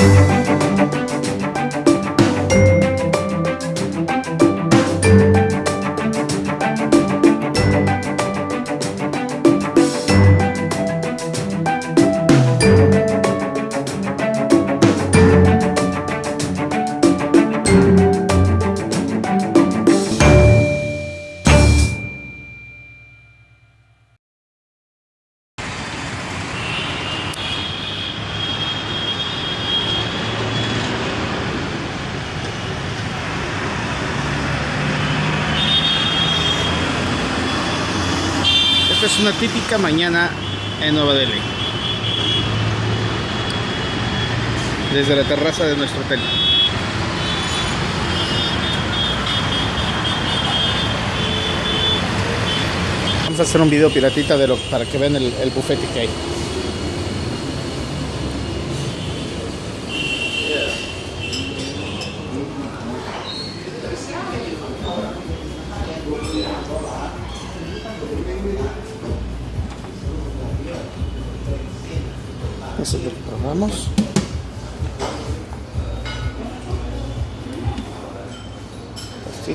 Esta típica mañana en Nueva Delhi. Desde la terraza de nuestro hotel. Vamos a hacer un video piratita de lo, para que vean el, el bufete que hay. Eso es lo que probamos. Y.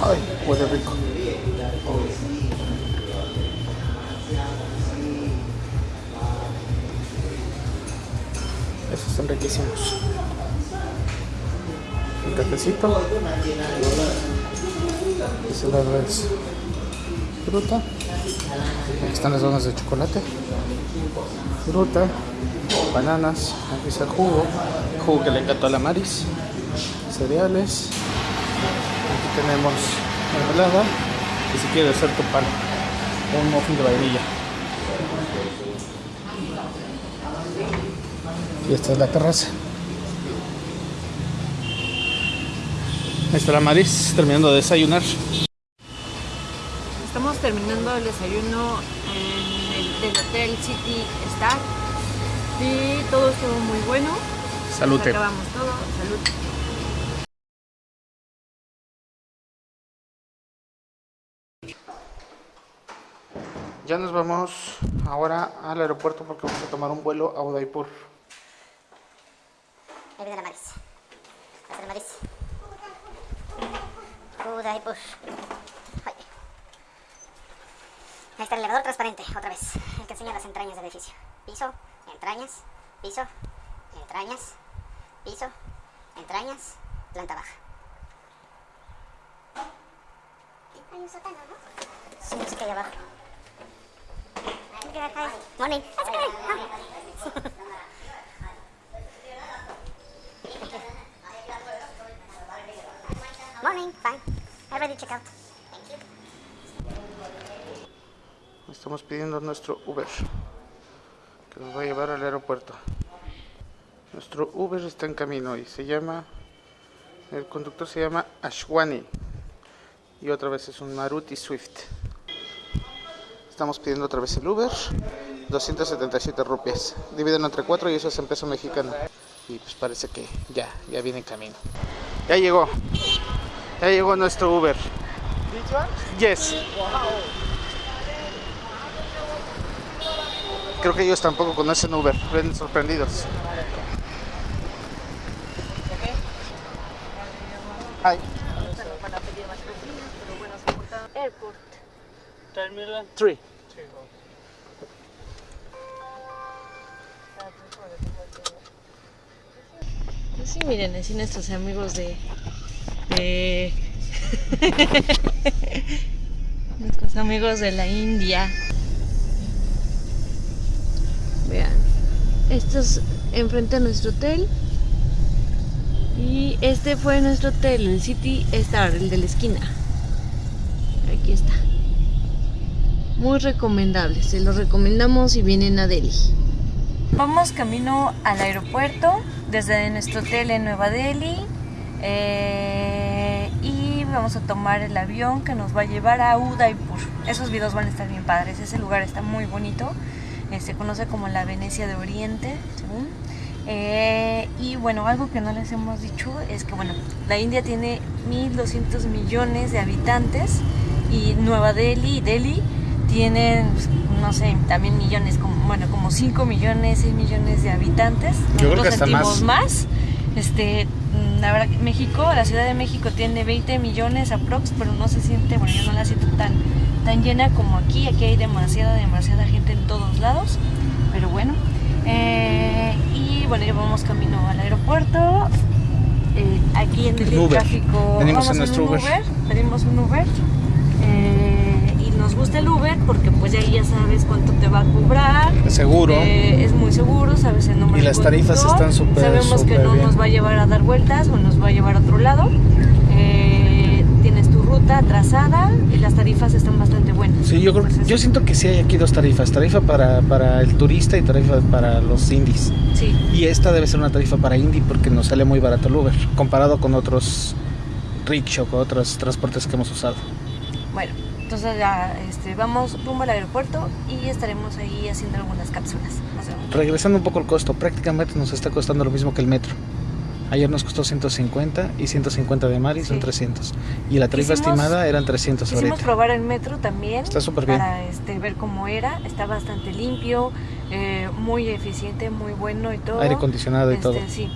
Ay, huele rico. Esos son riquísimos. Un cafecito. Ese lado es fruta. Aquí están las donas de chocolate. Fruta, bananas, aquí está el jugo, jugo que le encantó a la Maris, cereales. Aquí tenemos mermelada y si quieres hacer tu pan, un muffin de vainilla. Y esta es la terraza. Ahí está la Maris terminando de desayunar. El desayuno en el del Hotel City Star y todo estuvo muy bueno. Salute. Acabamos todo. Salud. Ya nos vamos ahora al aeropuerto porque vamos a tomar un vuelo a Udaipur. Ahí viene la Maris. La Maris. Udaipur. Ay. Ahí está el elevador transparente, otra vez. El que enseña las entrañas del edificio. Piso, entrañas, piso, entrañas, piso, entrañas, planta baja. Hay un sótano, ¿no? Sí, sé qué hay abajo. Morning. That's good. Morning, fine. I already check out. Thank you. Estamos pidiendo nuestro Uber que nos va a llevar al aeropuerto. Nuestro Uber está en camino y se llama, el conductor se llama Ashwani y otra vez es un Maruti Swift. Estamos pidiendo otra vez el Uber, 277 rupias. Dividen entre 4 y eso es en peso mexicano. Y pues parece que ya, ya viene en camino. Ya llegó, ya llegó nuestro Uber. Yes. Creo que ellos tampoco conocen Uber, ven sorprendidos. Hi. Airport. Terminal 3. Pues sí, miren, así nuestros amigos de... de... nuestros amigos de la India. Vean, esto es enfrente a nuestro hotel. Y este fue nuestro hotel, el City Star, el de la esquina. Aquí está. Muy recomendable, se lo recomendamos si vienen a Delhi. Vamos camino al aeropuerto desde nuestro hotel en Nueva Delhi eh, y vamos a tomar el avión que nos va a llevar a Udaipur. Esos videos van a estar bien padres, ese lugar está muy bonito, eh, se conoce como la Venecia de Oriente, según. Eh, y bueno, algo que no les hemos dicho es que bueno, la India tiene 1200 millones de habitantes y Nueva Delhi y Delhi tienen, pues, no sé, también millones, como, bueno, como 5 millones, 6 millones de habitantes. Yo creo que sentimos más. más. Este, mm, la verdad que México, la Ciudad de México tiene 20 millones aprox, pero no se siente, bueno, yo no la siento tan, tan llena como aquí. Aquí hay demasiada, demasiada gente en todos lados. Pero bueno. eh, y bueno, ya vamos camino al aeropuerto. Eh, aquí en el Uber. tráfico. Venimos vamos en nuestro un Uber. Pedimos un Uber. eh, y nos gusta el Uber porque pues ahí ya sabes cuánto te va a cobrar. Seguro. Eh, es muy seguro, sabes el nombre Y las tarifas están súper, Sabemos que súper no bien. nos va a llevar a dar vueltas o nos va a llevar a otro lado. Ruta trazada y las tarifas están bastante buenas. Sí, yo, creo, Entonces, yo siento que sí hay aquí dos tarifas, tarifa para, para el turista y tarifa para los indies. Sí, Y esta debe ser una tarifa para indie porque nos sale muy barato el Uber, comparado con otros rickshaw, con otros transportes que hemos usado. bueno, entonces ya este, vamos rumbo al aeropuerto y estaremos ahí haciendo algunas cápsulas. Regresando un poco al costo, prácticamente nos está costando lo mismo que el metro. Ayer nos costó 150 y 150 de Mari son Sí. 300. Y la tarifa Quisimos- estimada eran 300 Quisimos ahorita. probar el metro también. Está súper bien. Para este, ver cómo era. Está bastante limpio, eh, muy eficiente, muy bueno y todo. Aire acondicionado y Este, todo. Sí.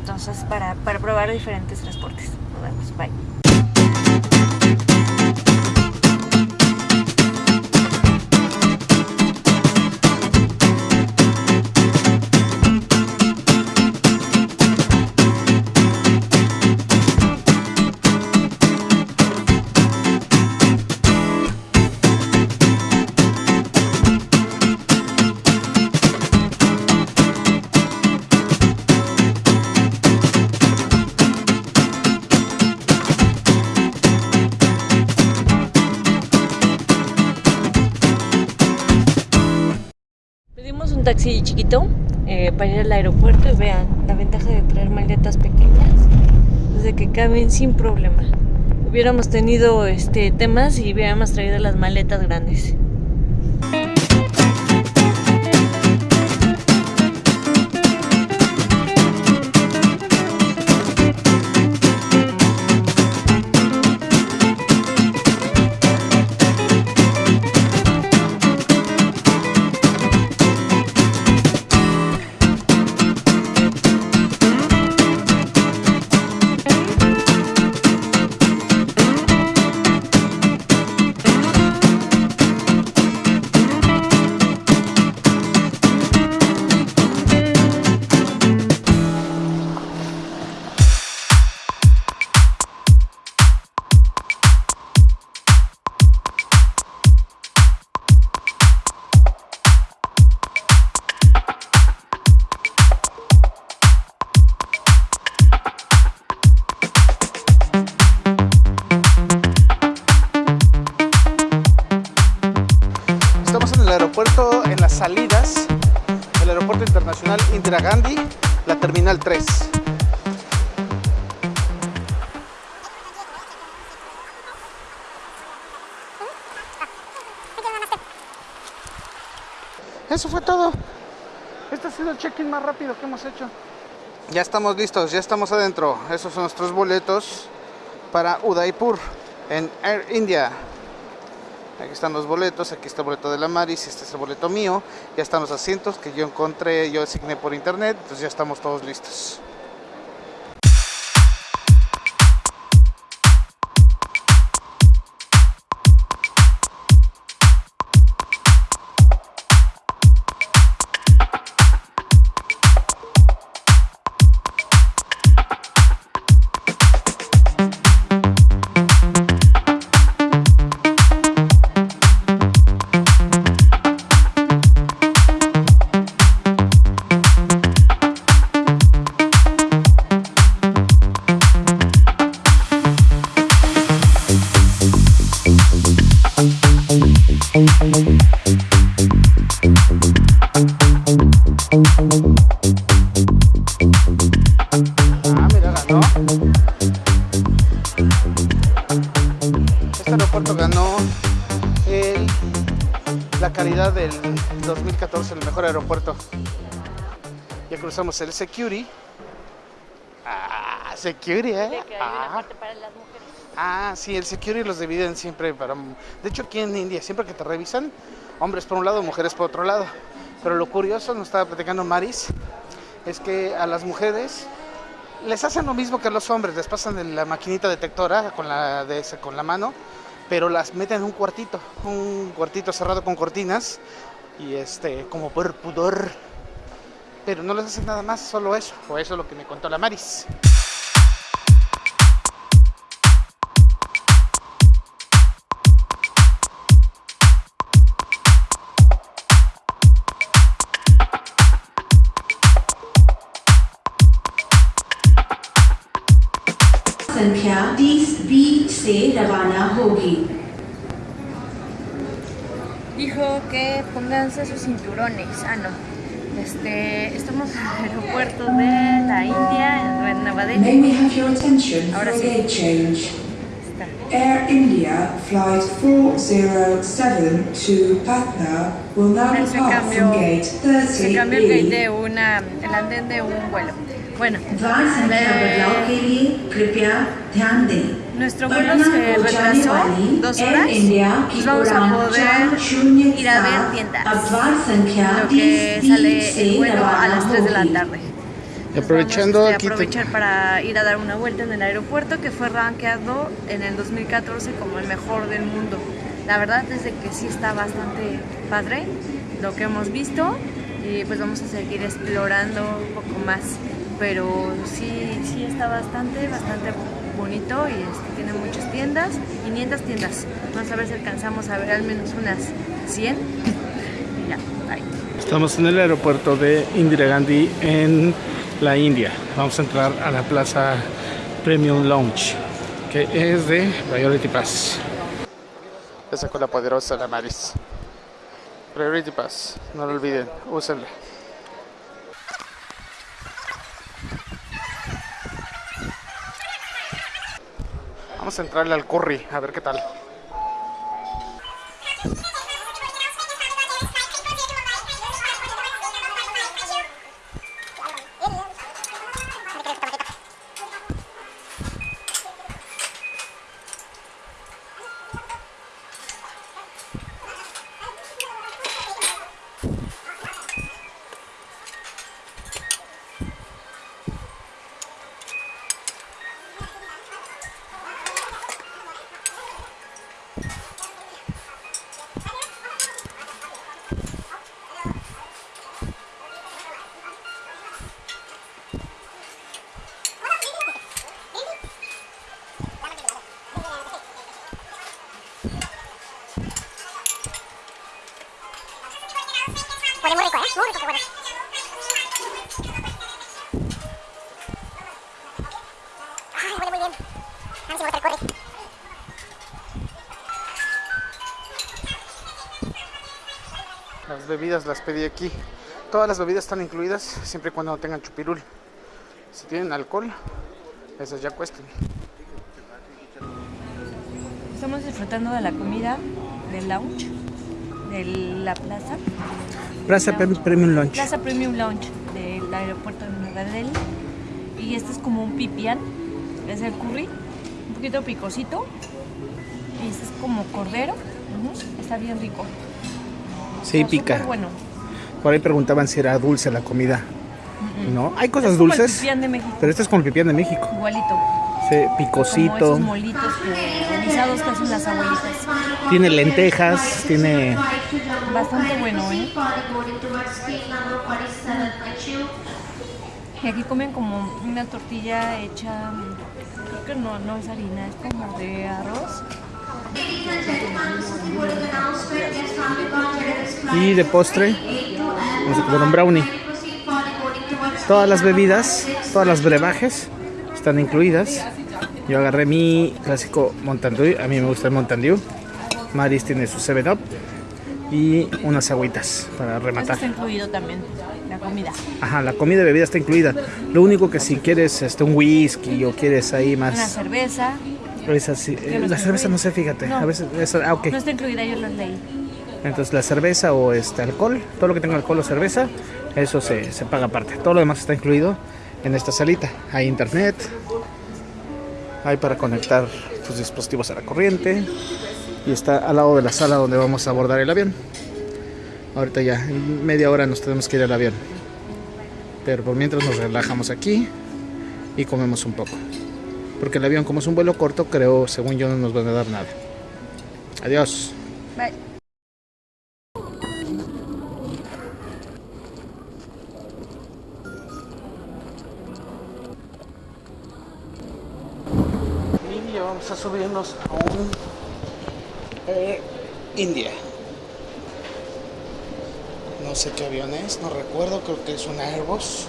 Entonces, para, para probar diferentes transportes. Nos vemos. Bye. Chiquito eh, para ir al aeropuerto y vean la ventaja de traer maletas pequeñas es de que caben sin problema. Hubiéramos tenido este temas y hubiéramos traído las maletas grandes. Check-in más rápido que hemos hecho. Ya estamos listos, ya estamos adentro. Esos son nuestros boletos para Udaipur en Air India. Aquí están los boletos, aquí está el boleto de la Maris, este es el boleto mío. Ya están los asientos que yo encontré, yo asigné por internet, entonces ya estamos todos listos. Ya cruzamos el Security. Ah, Security, ¿eh? Ah. para las mujeres. Ah, sí, el security los dividen siempre para... De hecho, aquí en India, siempre que te revisan, hombres por un lado, mujeres por otro lado. Pero lo curioso, nos estaba platicando Maris, es que a las mujeres les hacen lo mismo que a los hombres, les pasan la maquinita detectora con la, de, con la mano, pero las meten en un cuartito, un cuartito cerrado con cortinas, y este, como por pudor Pero no les hacen nada más, solo eso, o eso es lo que me contó la Maris. संख्या 30 बी से रवाना होगी Dijo que pónganse sus cinturones. Ah, no. Este, estamos en el aeropuerto de la India, en Nueva May Delhi. we have your attention Ahora for a sí. gate change. Está. Air India flight 407 to Patna will now Se depart cambió, from gate se cambió el gate 30B. de una, el andén de un vuelo. Bueno, द्वार संख्या बदलाव le- के लिए कृपया ध्यान दें nuestro vuelo se retrasó dos horas, pues vamos a poder ir a ver tiendas, lo que sale el vuelo a las 3 de la tarde. Aprovechando este, vamos aprovechar para ir a dar una vuelta en el aeropuerto que fue rankeado en el 2014 como el mejor del mundo. La verdad es de que sí está bastante padre lo que hemos visto y pues vamos a seguir explorando un poco más, pero sí, sí está bastante, bastante bonito y este, tiene muchas tiendas, 500 tiendas. Vamos a ver si alcanzamos a ver al menos unas 100. Y ya, bye. Estamos en el aeropuerto de Indira Gandhi en la India. Vamos a entrar a la plaza Premium Lounge, que es de Priority Pass. Esa con la poderosa la Maris. Priority Pass, no lo olviden, úsenla. Vamos a entrarle al curry, a ver qué tal. Bebidas las pedí aquí. Todas las bebidas están incluidas siempre y cuando no tengan chupirul. Si tienen alcohol, esas ya cuestan. Estamos disfrutando de la comida del lounge, de la plaza. Plaza Premium Lunch. Plaza Premium Lounge del aeropuerto de Nueva Delhi. Y este es como un pipián, es el curry, un poquito picosito. Y este es como cordero, está bien rico. Sí, Está pica. bueno. Por ahí preguntaban si era dulce la comida. ¿No? Hay cosas Es como el dulces, pipián de México, pero este es con el pipián de México. igualito. Sí, Como picosito. esos molitos que, guisados que hacen las abuelitas. Tiene lentejas, tiene Bastante bueno, ¿eh? Y aquí comen como una tortilla hecha, creo que no, no es harina, es como de arroz. Y de postre vamos a comer un brownie. Todas las bebidas, todas las brebajes están incluidas. Yo agarré mi clásico Mountain Dew, a mí me gusta el Mountain Dew. Maris tiene su 7 Up y unas agüitas para rematar. está incluido también, la comida. Ajá, la comida y bebida está incluida. Lo único que si quieres este, un whisky o quieres ahí Una más... cerveza, esa sí- no la cerveza incluida. no sé, fíjate. No. A veces, esa- ah, ok. no está incluida, yo lo leí. Entonces la cerveza o este alcohol, todo lo que tenga alcohol o cerveza, eso se, se paga aparte. Todo lo demás está incluido en esta salita. Hay internet, hay para conectar tus dispositivos a la corriente y está al lado de la sala donde vamos a abordar el avión. Ahorita ya, en media hora nos tenemos que ir al avión. Pero por mientras nos relajamos aquí y comemos un poco. Porque el avión, como es un vuelo corto, creo, según yo, no nos van a dar nada. Adiós. Y ya vamos a subirnos a un Air India. No sé qué avión es, no recuerdo, creo que es un Airbus.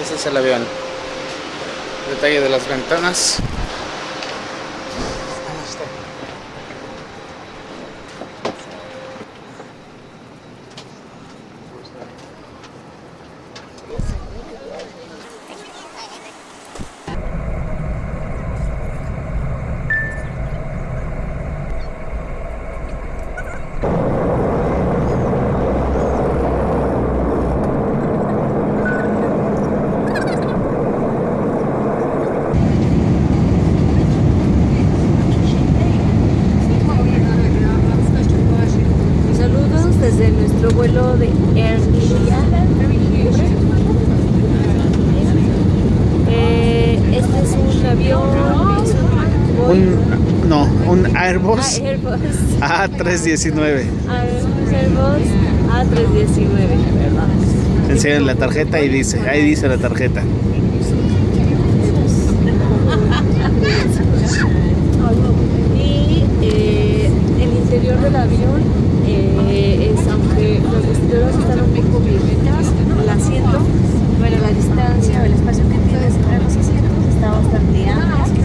Ese es el avión. Detalle de las ventanas. Ahí está. Saludos desde nuestro vuelo de Air India. Eh, este es un avión. es un Un, no, un Airbus Ah, Airbus. A319. Airbus A319, ¿verdad? Enseñan la tarjeta y dice, ahí dice la tarjeta. Y eh, el interior del avión eh, es, aunque los vestiduras están un poco viejitas, el asiento, bueno, la distancia o el espacio que tienes entre los asientos está bastante amplio.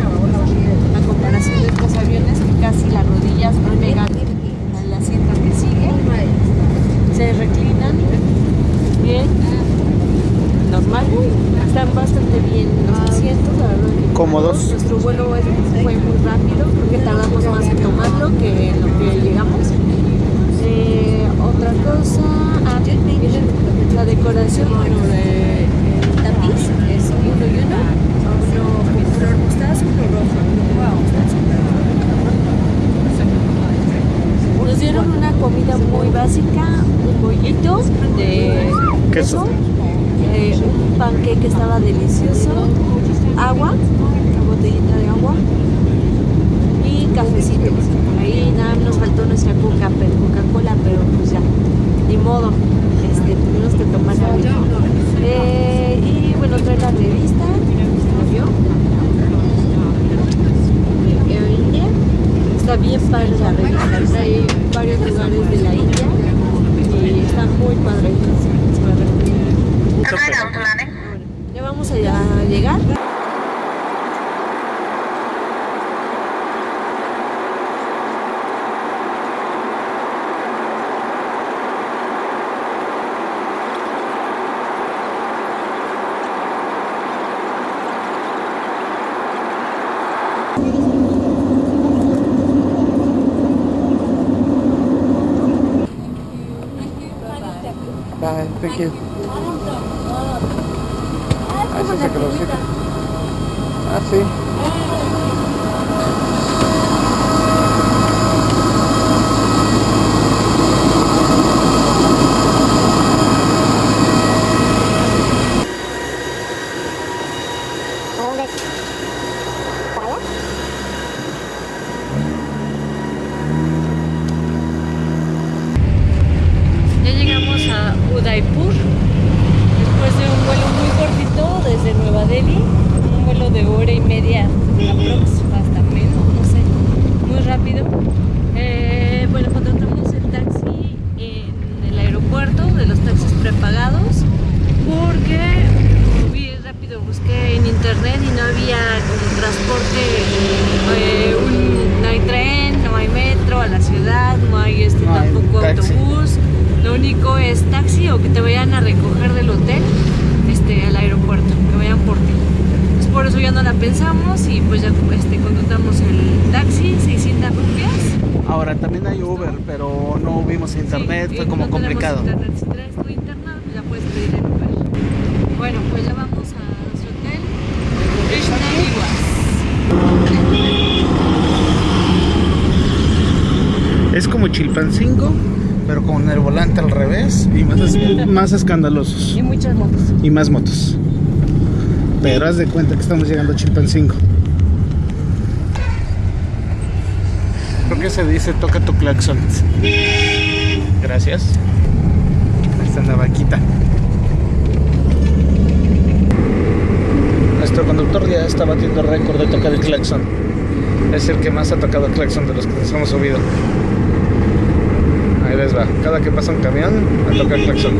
A comparación de otros aviones que casi las rodillas no al asiento que sigue, se reclinan. Bien, normal, están bastante bien. Los asientos, la verdad. que Cómodos. nuestro vuelo fue muy rápido, creo que tardamos más en tomarlo que en lo que llegamos. Eh, otra cosa, ah, miren, la decoración, bueno, el tapiz es uno y uno, uno con color mostaza, uno rojo. Nos dieron una comida muy básica, un bollito de Queso. eh, un panque que estaba delicioso, agua, una botellita de agua y cafecito. Ahí nada nos faltó nuestra coca, pero Coca-Cola, pero pues ya, ni modo, este, tuvimos que tomar algo. Eh, y bueno, thank you. Udaipur después de un vuelo muy cortito desde Nueva Delhi, un vuelo de hora y media aprox, hasta menos, no sé, muy rápido. Eh, bueno, contratamos el taxi en el aeropuerto, de los taxis prepagados, porque muy rápido busqué en internet y no había transporte, eh, un- no hay tren, no hay metro a la ciudad, no hay este No hay tampoco taxi. Lo único es taxi o que te vayan a recoger del hotel este, al aeropuerto, que vayan por ti. Pues por eso ya no la pensamos y pues ya este, contratamos el taxi, 600 rupias. Ahora también hay Uber, pero no vimos internet, Sí, fue y como no complicado. internet. Si traes tu internet, ya puedes pedir el Uber. Bueno, pues ya vamos a nuestro hotel. Krishna. Es como Chilpancingo, pero con el volante al revés y más, es- más escandalosos. Y muchas motos. Y más motos. Pero haz de cuenta que estamos llegando a Chilpancingo. ¿Por qué se dice toca tu claxon? Gracias. Ahí está la vaquita. Nuestro conductor ya está batiendo récord de tocar el claxon. Es el que más ha tocado el claxon de los que nos hemos subido. Ahí va. Cada que pasa un camión, a tocar el claxon.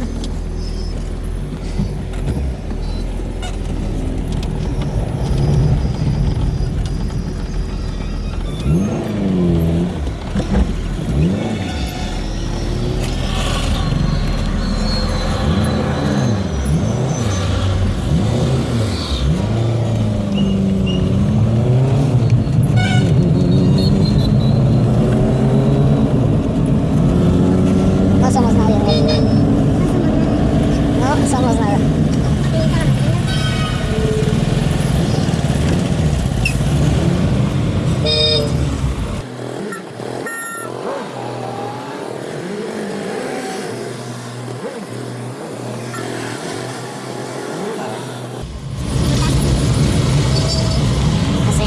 Los que están avanzando. No somos nadie, ¿no? No somos nada. Así.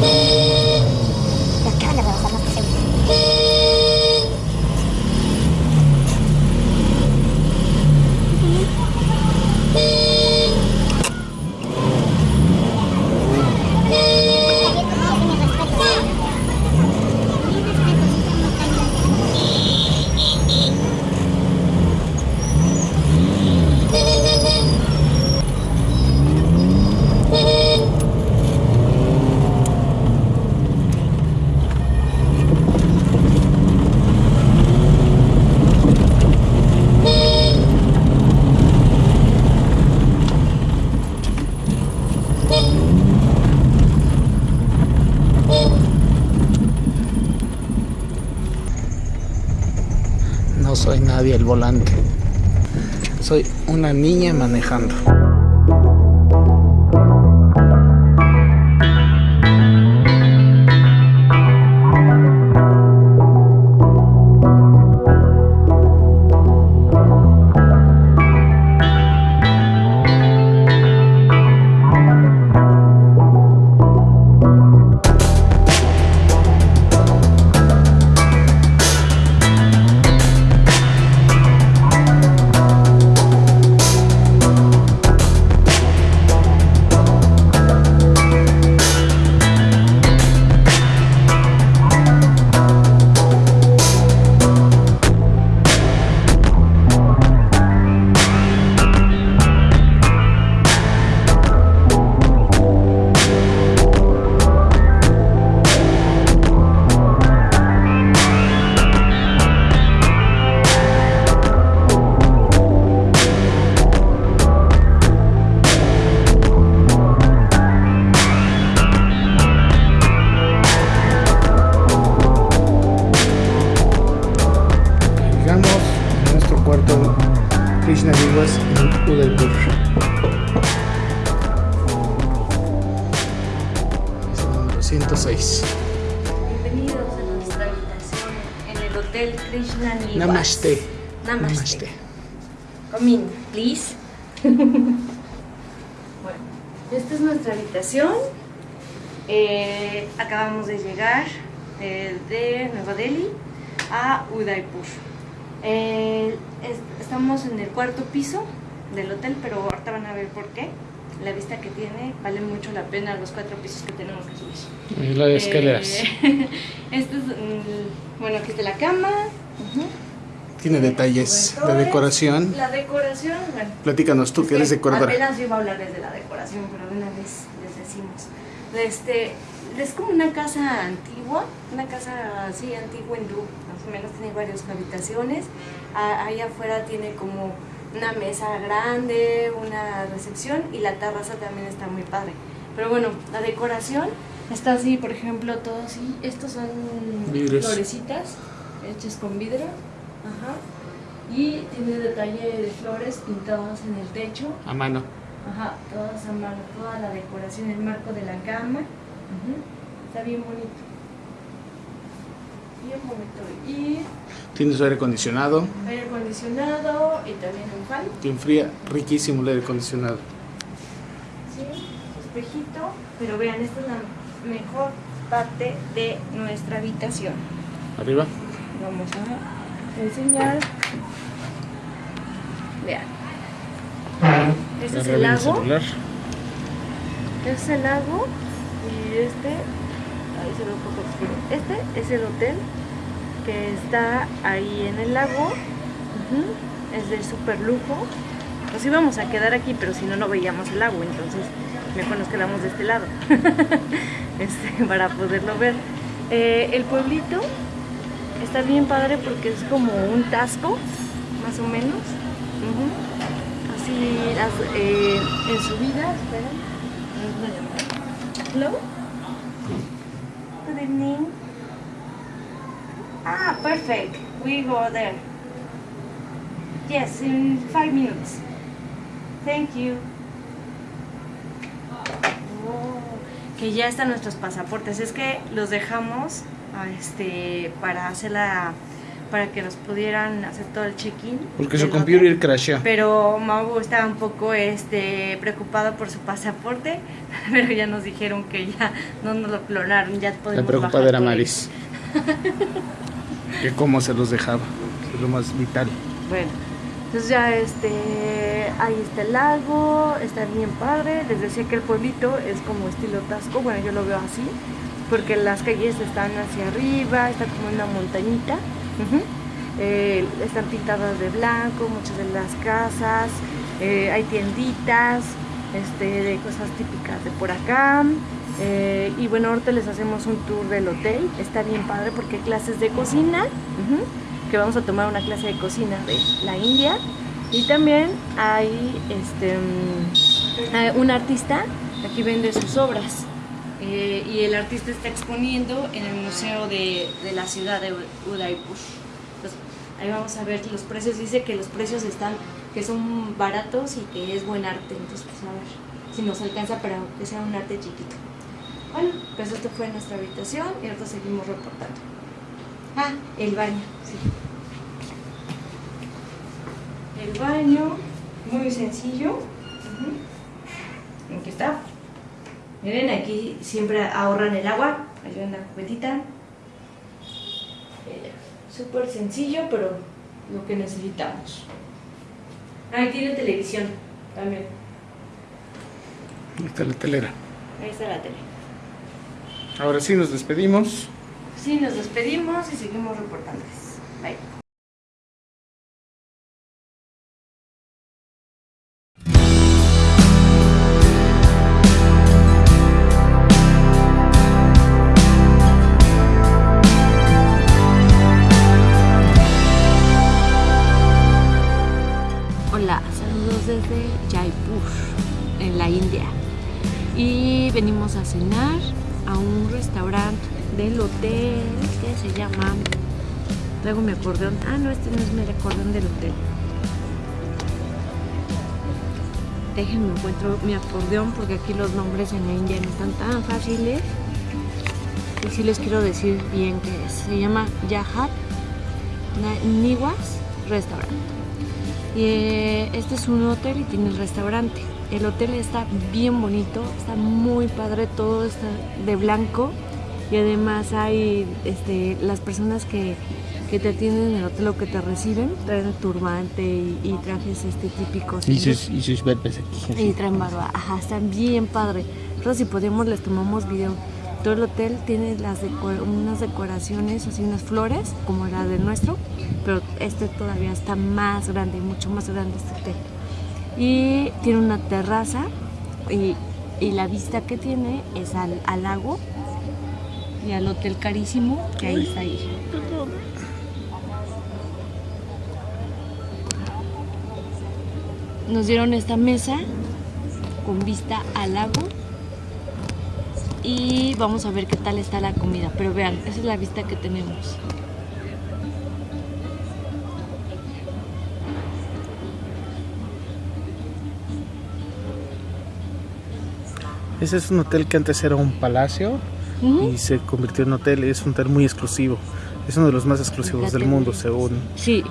Me acaban de rebasar, no estoy seguro. No soy nadie al volante. Soy una niña manejando. Eh, acabamos de llegar eh, de Nueva Delhi a Udaipur. Eh, es- estamos en el cuarto piso del hotel, pero ahorita van a ver por qué. La vista que tiene vale mucho la pena los cuatro pisos que tenemos que subir. Y las escaleras. Eh, este es, mm, bueno, aquí está la cama. ujú. Tiene detalles de decoración. La decoración, bueno. Platícanos tú, que eres decoradora. Apenas iba a hablarles de la decoración, pero de una vez les decimos. Este, es como una casa antigua, una casa así antigua hindú, más o menos tiene varias habitaciones. A- Ahí afuera tiene como una mesa grande, una recepción y la terraza también está muy padre. Pero bueno, la decoración está así, por ejemplo, todo así. Estos son florecitas hechas con vidrio. Ajá. Y tiene detalle de flores pintadas en el techo. A mano. Ajá, todas a mano, toda la decoración, el marco de la cama. Está bien bonito. Bien bonito. Y Tiene su aire acondicionado. aire acondicionado y también un fan. Que enfría riquísimo el aire acondicionado. Sí, su espejito. Pero vean, esta es la mejor parte de nuestra habitación. Arriba. Vamos a enseñar. Vean. Este es el lago. celular. Este es el lago y este, ahí se ve un poco oscuro. Este es el hotel que está ahí en el lago. Es de super lujo. Nos íbamos a quedar aquí, pero si no, no veíamos el lago, entonces mejor nos quedamos de este lado este, para poderlo ver. Eh, el pueblito está bien padre porque es como un tasco, más o menos. Así, las- eh, en subida, esperen. Una llamada. Hello? Good evening. Ah, perfect. We go there. Yes, in five minutes. Thank you. Oh, que ya están nuestros pasaportes. Es que los dejamos ah, este, para hacer la, para que nos pudieran hacer todo el check-in. Porque su computer crasheó. Pero Mau estaba un poco este, preocupado por su pasaporte, pero ya nos dijeron que ya no nos lo clonaron, ya podemos La preocupada era. Maris. que cómo se los dejaba. Es lo más vital. Bueno, entonces ya este, ahí está el lago, está bien padre. Les decía que el pueblito es como estilo Tasco, bueno, yo lo veo así, porque las calles están hacia arriba, está como una montañita. Eh, están pintadas de blanco, muchas de las casas, eh, hay tienditas este, de cosas típicas de por acá. eh, y bueno, ahorita les hacemos un tour del hotel. Está bien padre porque hay clases de cocina. que vamos a tomar una clase de cocina de la India. Y también hay este, mm, un artista, aquí vende sus obras. Eh, y el artista está exponiendo en el museo de, la ciudad de Udaipur. Entonces, ahí vamos a ver los precios. Dice que los precios están, que son baratos y que es buen arte. Entonces, pues a ver si nos alcanza para que sea un arte chiquito. Bueno, pues esto fue nuestra habitación y ahorita seguimos reportando. Ah, el baño, sí. El baño, muy sencillo. Aquí está. Miren, aquí siempre ahorran el agua. Hay una cubetita. Eh, Súper sencillo, pero lo que necesitamos. Ahí tiene televisión también. Ahí está la telera. Ahí está la tele. Ahora sí nos despedimos. Sí, nos despedimos y seguimos reportando. Bye. Cenar a un restaurante del hotel que se llama. Traigo mi acordeón. Ah, no, este no es mi acordeón del hotel. Déjenme encuentro mi acordeón porque aquí los nombres en la India no están tan fáciles. y sí les quiero decir bien qué es. Se llama Yahat Niwas Restaurant. Y eh, este es un hotel y tiene el restaurante. El hotel está bien bonito, está muy padre, todo está de blanco y además hay este, las personas que, que te atienden en el hotel o que te reciben, traen turbante y, y trajes este, típicos. Y sus, y sus barbas aquí. Y traen barba, ajá, están bien padre. Nosotros si podemos les tomamos video. Todo el hotel tiene las deco- unas decoraciones, así unas flores, como la del nuestro, pero este todavía está más grande, mucho más grande este hotel. Y tiene una terraza y, y la vista que tiene es al, al lago y al hotel carísimo que ahí está ahí. Nos dieron esta mesa con vista al lago y vamos a ver qué tal está la comida. Pero vean, esa es la vista que tenemos. Ese es un hotel que antes era un palacio Ujú. y se convirtió en hotel. Es un hotel muy exclusivo. Es uno de los más exclusivos del mundo, según. Sí,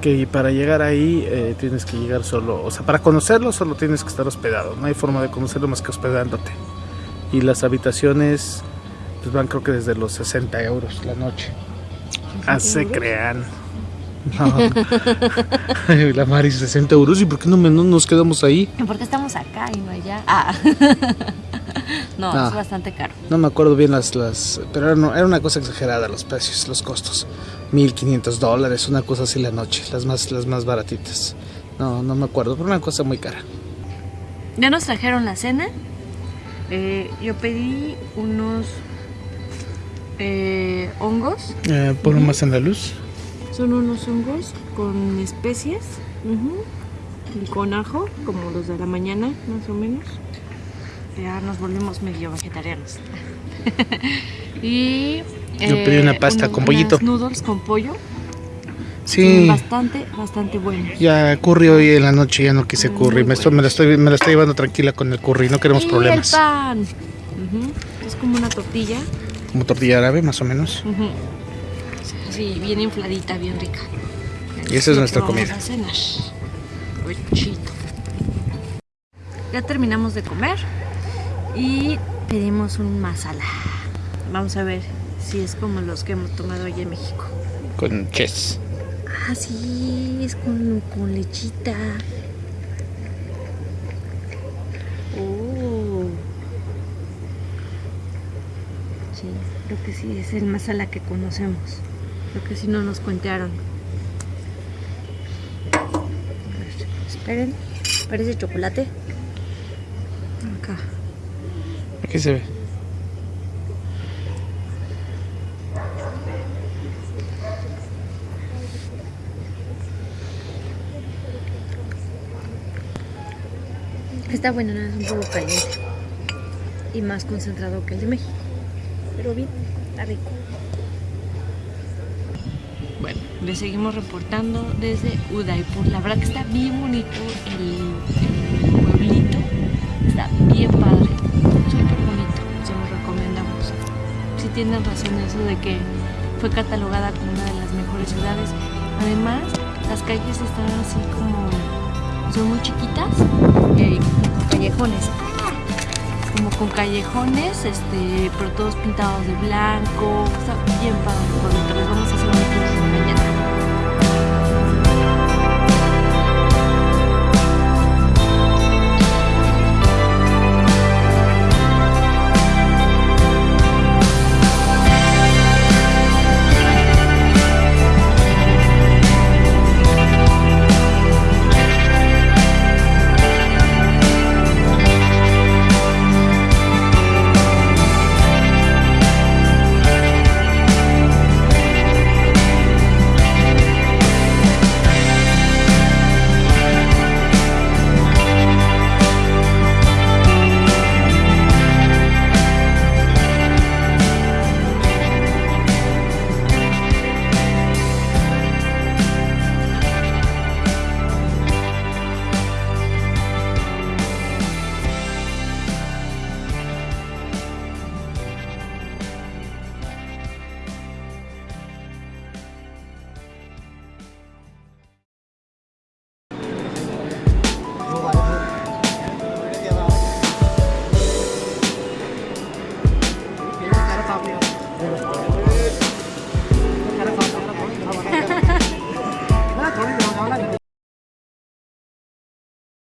Que para llegar ahí eh, tienes que llegar solo. O sea, para conocerlo solo tienes que estar hospedado. No hay forma de conocerlo más que hospedándote. Y las habitaciones pues van creo que desde los 60 euros la noche. Ah, se euros? crean. No. La Mari, 60 euros. ¿Y por qué no, me- no nos quedamos ahí? ¿por qué estamos acá y no allá? Ah. no, Ah. es bastante caro. No me acuerdo bien las, las pero era, no- era una cosa exagerada los precios, los costos. 1500 dólares, una cosa así la noche, las más, las más baratitas. No, no me acuerdo, pero una cosa muy cara. Ya nos trajeron la cena. Eh, yo pedí unos eh, hongos. Eh, ponlo más en la luz. Son unos hongos con especias ujú, y con ajo, como los de la mañana, más o menos. Ya nos volvimos medio vegetarianos. y eh, Yo pedí una pasta con pollito. unas noodles con pollo. Sí, Bastante, bastante buenos. ya curry hoy en la noche, ya no quise curry. Me, estoy, me, la estoy, me la estoy llevando tranquila con el curry, no queremos y problemas. el pan. Ujú, Es como una tortilla. Como tortilla árabe, más o menos. Ujú. Sí, bien infladita, bien rica. Y esa es nuestra comida. a cenar. Ya terminamos de comer y pedimos un masala. Vamos a ver si es como los que hemos tomado allá en México. Con ches. Ah, sí, es con, con lechita. Oh. Sí, creo que sí, es el masala que conocemos. Creo que sí no nos ver, esperen, parece chocolate. Acá. Aquí se ve. Está bueno, nada, es un poco caliente. Y más concentrado que el de México. Pero bien, está rico. Le seguimos reportando desde Udaipur. La verdad que está bien bonito el, pueblito. Está bien padre. Súper bonito. Se lo recomendamos. Si tienen razón eso de que fue catalogada como una de las mejores ciudades. Además, las calles están así como son muy chiquitas y como callejones como con callejones este pero todos pintados de blanco está bien padre dentro les vamos a hacer